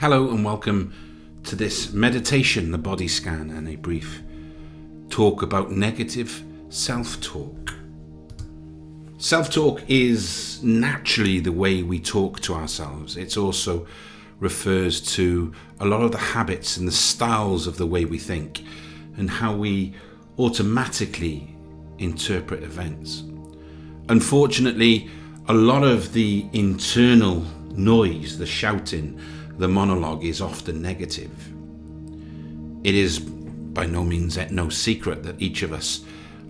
Hello and welcome to this meditation, the body scan, and a brief talk about negative self talk. Self talk is naturally the way we talk to ourselves. It also refers to a lot of the habits and the styles of the way we think and how we automatically interpret events. Unfortunately, a lot of the internal noise, the shouting, the monologue is often negative. It is by no means no secret that each of us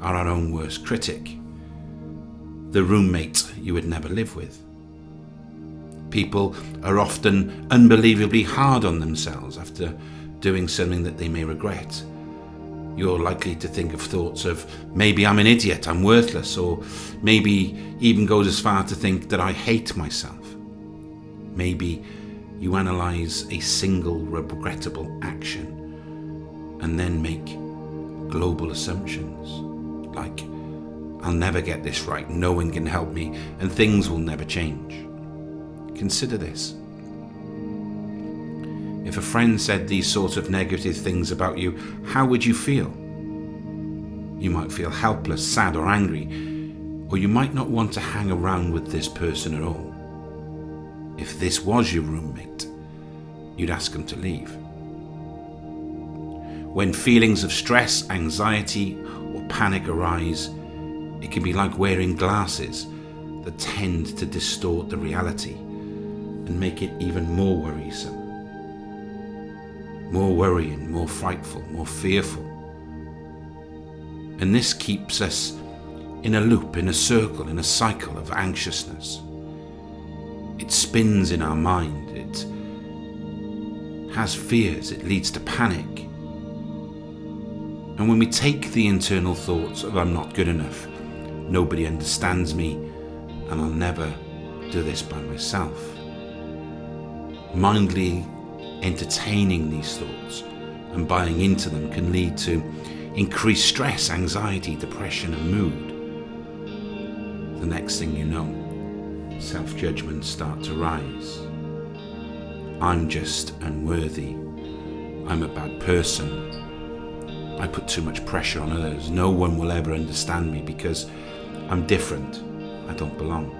are our own worst critic, the roommate you would never live with. People are often unbelievably hard on themselves after doing something that they may regret. You're likely to think of thoughts of maybe I'm an idiot, I'm worthless, or maybe even goes as far to think that I hate myself. Maybe you analyze a single regrettable action and then make global assumptions like, I'll never get this right, no one can help me, and things will never change. Consider this. If a friend said these sorts of negative things about you, how would you feel? You might feel helpless, sad, or angry, or you might not want to hang around with this person at all if this was your roommate, you'd ask them to leave. When feelings of stress, anxiety, or panic arise, it can be like wearing glasses that tend to distort the reality and make it even more worrisome. More worrying, more frightful, more fearful. And this keeps us in a loop, in a circle, in a cycle of anxiousness. It spins in our mind. It has fears. It leads to panic. And when we take the internal thoughts of I'm not good enough, nobody understands me, and I'll never do this by myself, mindly entertaining these thoughts and buying into them can lead to increased stress, anxiety, depression, and mood. The next thing you know, self judgments start to rise. I'm just unworthy. I'm a bad person. I put too much pressure on others. No one will ever understand me because I'm different. I don't belong.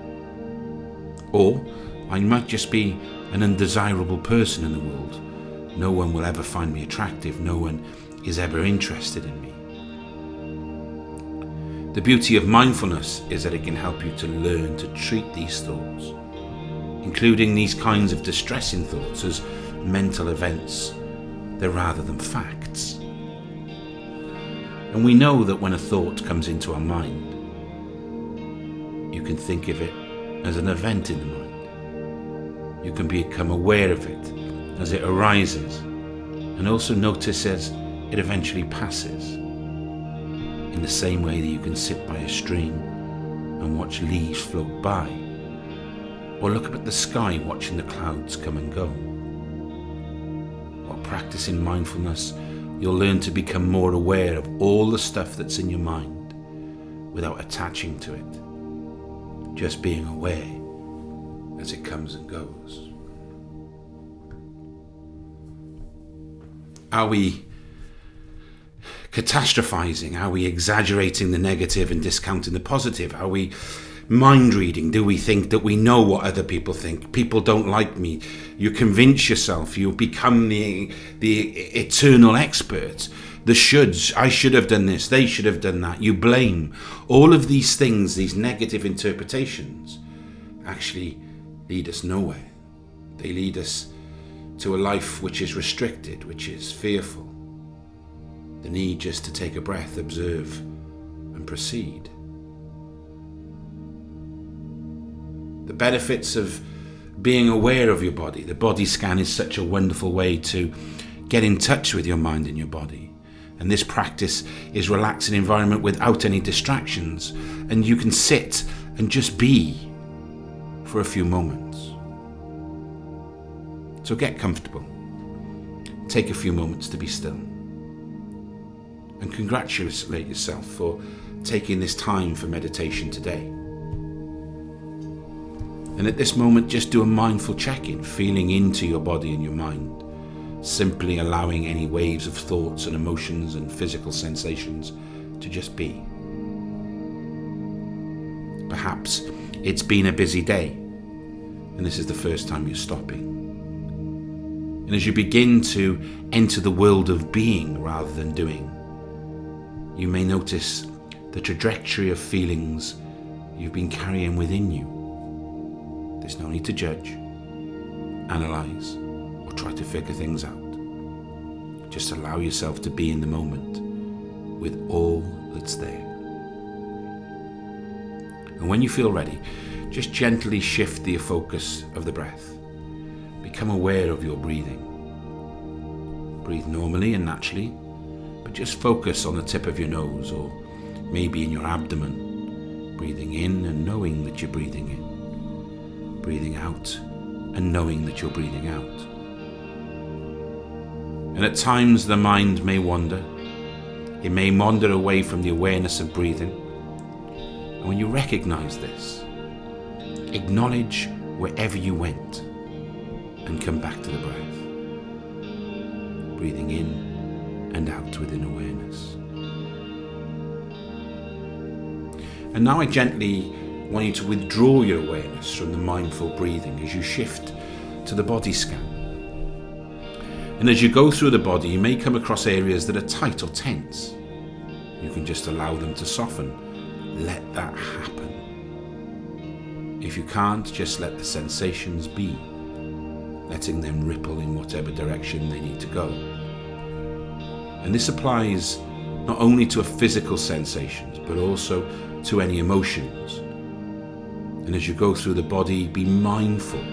Or I might just be an undesirable person in the world. No one will ever find me attractive. No one is ever interested in me. The beauty of mindfulness is that it can help you to learn to treat these thoughts, including these kinds of distressing thoughts, as mental events, they're rather than facts. And we know that when a thought comes into our mind, you can think of it as an event in the mind. You can become aware of it as it arises and also notice as it eventually passes in the same way that you can sit by a stream and watch leaves float by, or look up at the sky watching the clouds come and go. While practicing mindfulness, you'll learn to become more aware of all the stuff that's in your mind without attaching to it, just being aware as it comes and goes. Are we catastrophizing? Are we exaggerating the negative and discounting the positive? Are we mind reading? Do we think that we know what other people think? People don't like me. You convince yourself, you become the, the eternal expert. The shoulds, I should have done this, they should have done that. You blame. All of these things, these negative interpretations, actually lead us nowhere. They lead us to a life which is restricted, which is fearful the need just to take a breath, observe, and proceed. The benefits of being aware of your body. The body scan is such a wonderful way to get in touch with your mind and your body. And this practice is relaxing environment without any distractions. And you can sit and just be for a few moments. So get comfortable. Take a few moments to be still and congratulate yourself for taking this time for meditation today. And at this moment, just do a mindful check in, feeling into your body and your mind, simply allowing any waves of thoughts and emotions and physical sensations to just be. Perhaps it's been a busy day, and this is the first time you're stopping. And as you begin to enter the world of being rather than doing, you may notice the trajectory of feelings you've been carrying within you. There's no need to judge, analyze, or try to figure things out. Just allow yourself to be in the moment with all that's there. And when you feel ready, just gently shift the focus of the breath. Become aware of your breathing. Breathe normally and naturally, but just focus on the tip of your nose or maybe in your abdomen. Breathing in and knowing that you're breathing in. Breathing out and knowing that you're breathing out. And at times the mind may wander. It may wander away from the awareness of breathing. And when you recognize this, acknowledge wherever you went and come back to the breath. Breathing in and out within awareness. And now I gently want you to withdraw your awareness from the mindful breathing as you shift to the body scan. And as you go through the body, you may come across areas that are tight or tense. You can just allow them to soften. Let that happen. If you can't, just let the sensations be, letting them ripple in whatever direction they need to go. And this applies not only to physical sensations, but also to any emotions. And as you go through the body, be mindful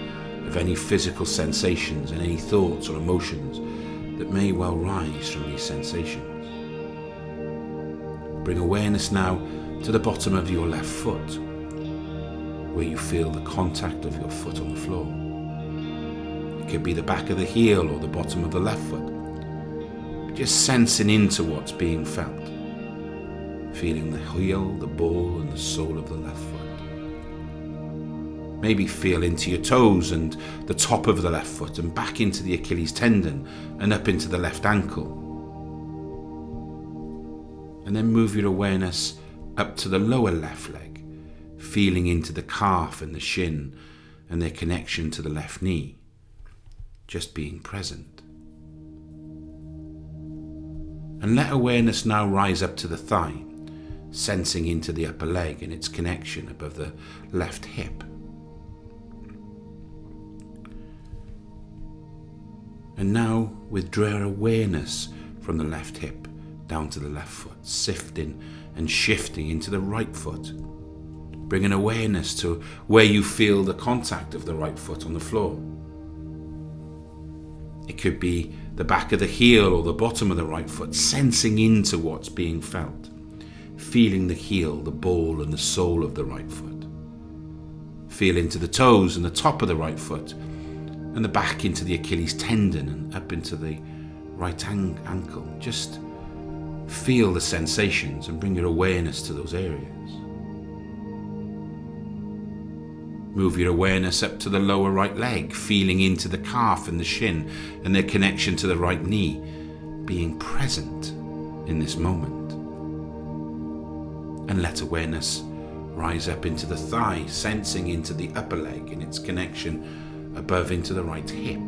of any physical sensations and any thoughts or emotions that may well rise from these sensations. Bring awareness now to the bottom of your left foot, where you feel the contact of your foot on the floor. It could be the back of the heel or the bottom of the left foot. Just sensing into what's being felt feeling the heel, the ball, and the sole of the left foot. Maybe feel into your toes and the top of the left foot and back into the Achilles tendon and up into the left ankle. And then move your awareness up to the lower left leg, feeling into the calf and the shin and their connection to the left knee. Just being present. And let awareness now rise up to the thigh sensing into the upper leg and its connection above the left hip. And now withdraw awareness from the left hip down to the left foot, sifting and shifting into the right foot. Bring an awareness to where you feel the contact of the right foot on the floor. It could be the back of the heel or the bottom of the right foot, sensing into what's being felt feeling the heel, the ball, and the sole of the right foot. Feel into the toes and the top of the right foot, and the back into the Achilles tendon and up into the right ankle. Just feel the sensations and bring your awareness to those areas. Move your awareness up to the lower right leg, feeling into the calf and the shin and their connection to the right knee, being present in this moment and let awareness rise up into the thigh, sensing into the upper leg and its connection above into the right hip.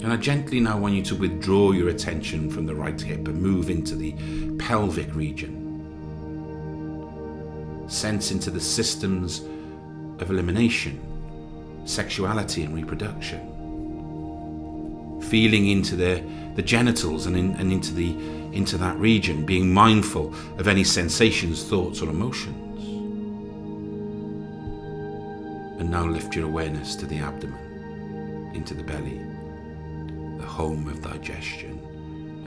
And I gently now want you to withdraw your attention from the right hip and move into the pelvic region. Sense into the systems of elimination, sexuality, and reproduction. Feeling into the, the genitals and, in, and into the into that region, being mindful of any sensations, thoughts, or emotions. And now lift your awareness to the abdomen, into the belly, the home of digestion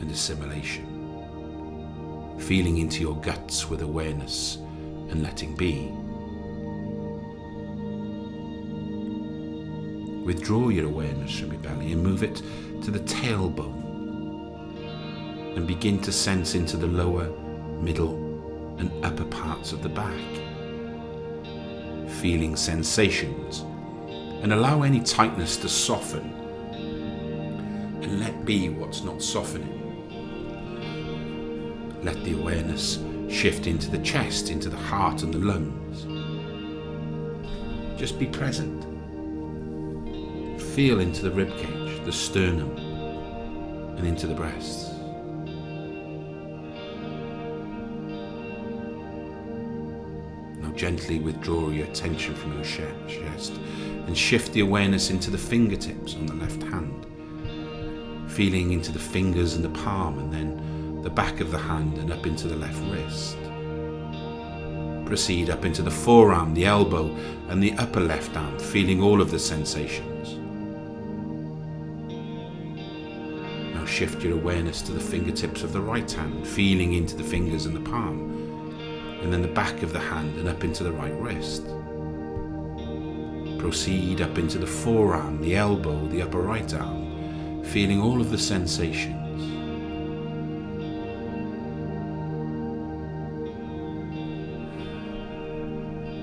and assimilation. Feeling into your guts with awareness and letting be. Withdraw your awareness from your belly and move it to the tailbone and begin to sense into the lower, middle, and upper parts of the back, feeling sensations, and allow any tightness to soften and let be what's not softening. Let the awareness shift into the chest, into the heart and the lungs. Just be present. Feel into the ribcage, the sternum, and into the breasts. Now gently withdraw your attention from your chest and shift the awareness into the fingertips on the left hand. Feeling into the fingers and the palm and then the back of the hand and up into the left wrist proceed up into the forearm, the elbow, and the upper left arm, feeling all of the sensations. Now shift your awareness to the fingertips of the right hand, feeling into the fingers and the palm, and then the back of the hand and up into the right wrist. Proceed up into the forearm, the elbow, the upper right arm, feeling all of the sensations.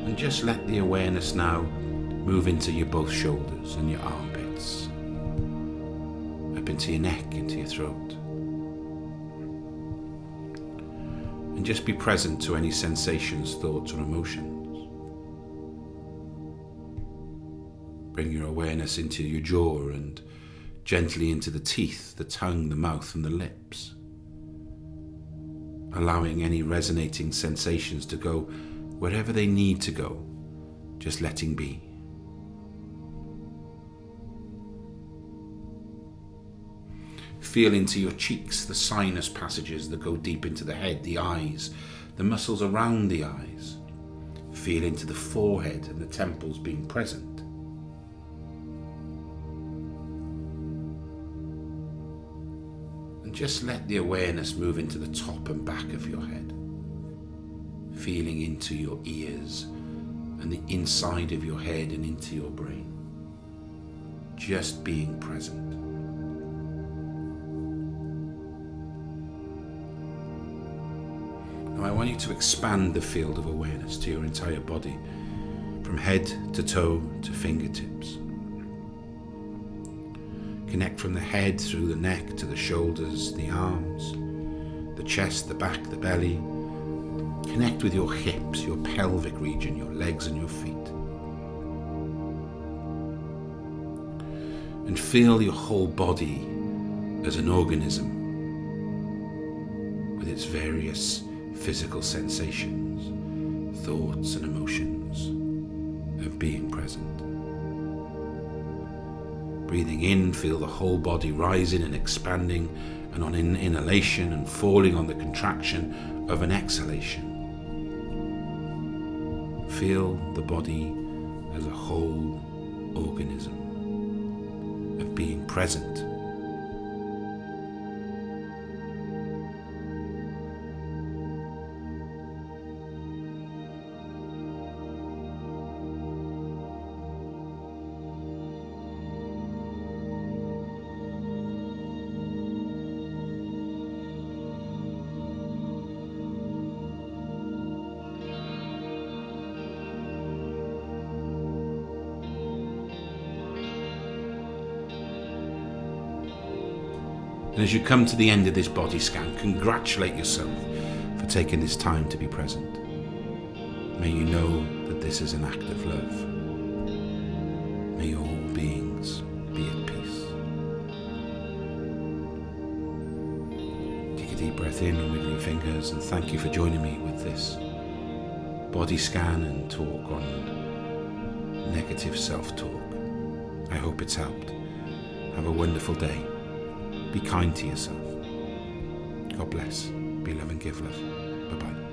And just let the awareness now move into your both shoulders and your armpits, up into your neck, into your throat. And just be present to any sensations, thoughts, or emotions. Bring your awareness into your jaw and gently into the teeth, the tongue, the mouth, and the lips. Allowing any resonating sensations to go wherever they need to go, just letting be. Feel into your cheeks the sinus passages that go deep into the head, the eyes, the muscles around the eyes. Feel into the forehead and the temples being present. And just let the awareness move into the top and back of your head feeling into your ears and the inside of your head and into your brain. Just being present. Now, I want you to expand the field of awareness to your entire body, from head to toe to fingertips. Connect from the head through the neck to the shoulders, the arms, the chest, the back, the belly, Connect with your hips, your pelvic region, your legs and your feet. And feel your whole body as an organism with its various physical sensations, thoughts and emotions of being present. Breathing in, feel the whole body rising and expanding, and on in inhalation and falling on the contraction of an exhalation. Feel the body as a whole organism of being present And as you come to the end of this body scan, congratulate yourself for taking this time to be present. May you know that this is an act of love. May all beings be at peace. Take a deep breath in and wiggle your fingers, and thank you for joining me with this body scan and talk on negative self talk. I hope it's helped. Have a wonderful day. Be kind to yourself. God bless. Be love and give love. Bye bye.